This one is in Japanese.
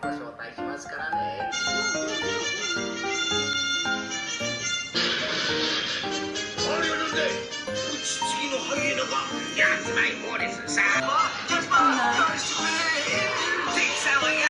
間海にご招待しますからね。あれはなんだい？打ち継ぎのハイエナがやつまい棒ですさあ。